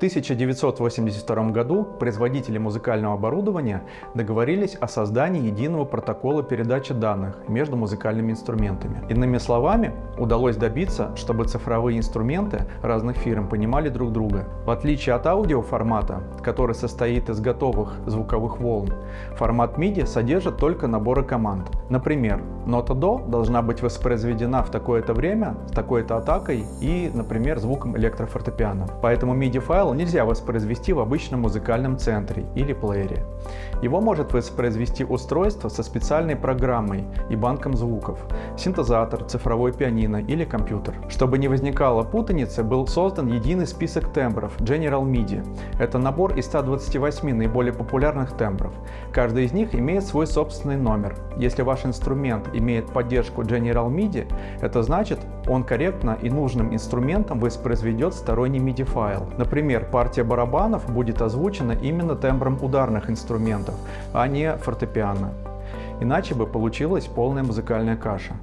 1982 году производители музыкального оборудования договорились о создании единого протокола передачи данных между музыкальными инструментами. Иными словами, удалось добиться, чтобы цифровые инструменты разных фирм понимали друг друга. В отличие от аудиоформата, который состоит из готовых звуковых волн, формат MIDI содержит только наборы команд. Например, нота до должна быть воспроизведена в такое-то время, с такой-то атакой и, например, звуком электрофортепиано. Поэтому MIDI-файл файл нельзя воспроизвести в обычном музыкальном центре или плеере. Его может воспроизвести устройство со специальной программой и банком звуков, синтезатор, цифровой пианино или компьютер. Чтобы не возникало путаницы, был создан единый список тембров General MIDI. Это набор из 128 наиболее популярных тембров. Каждый из них имеет свой собственный номер. Если ваш инструмент имеет поддержку General MIDI, это значит, он корректно и нужным инструментом воспроизведет сторонний MIDI файл. Например, Например, партия барабанов будет озвучена именно тембром ударных инструментов, а не фортепиано. Иначе бы получилась полная музыкальная каша.